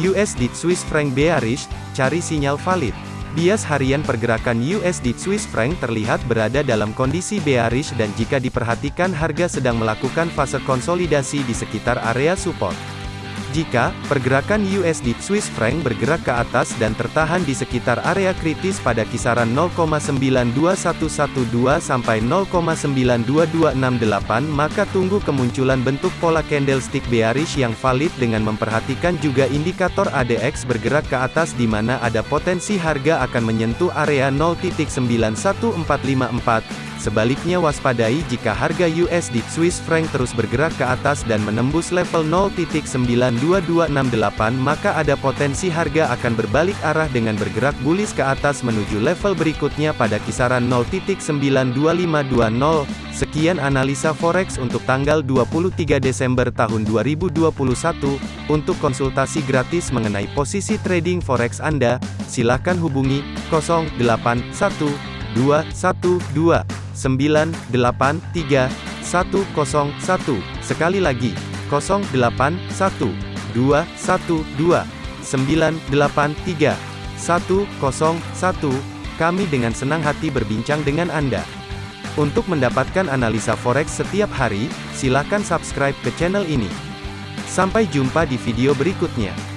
USD Swiss franc bearish, cari sinyal valid. Bias harian pergerakan USD Swiss franc terlihat berada dalam kondisi bearish dan jika diperhatikan harga sedang melakukan fase konsolidasi di sekitar area support. Jika pergerakan USD Swiss franc bergerak ke atas dan tertahan di sekitar area kritis pada kisaran 0,92112 sampai 0,92268 maka tunggu kemunculan bentuk pola candlestick bearish yang valid dengan memperhatikan juga indikator ADX bergerak ke atas di mana ada potensi harga akan menyentuh area 0.91454 Sebaliknya waspadai jika harga USD Swiss franc terus bergerak ke atas dan menembus level 0.92268 maka ada potensi harga akan berbalik arah dengan bergerak bullish ke atas menuju level berikutnya pada kisaran 0.92520. Sekian analisa forex untuk tanggal 23 Desember tahun 2021. Untuk konsultasi gratis mengenai posisi trading forex Anda, silakan hubungi 081212 983 101. Sekali lagi, 081 212 983 101. Kami dengan senang hati berbincang dengan Anda. Untuk mendapatkan analisa forex setiap hari, silakan subscribe ke channel ini. Sampai jumpa di video berikutnya.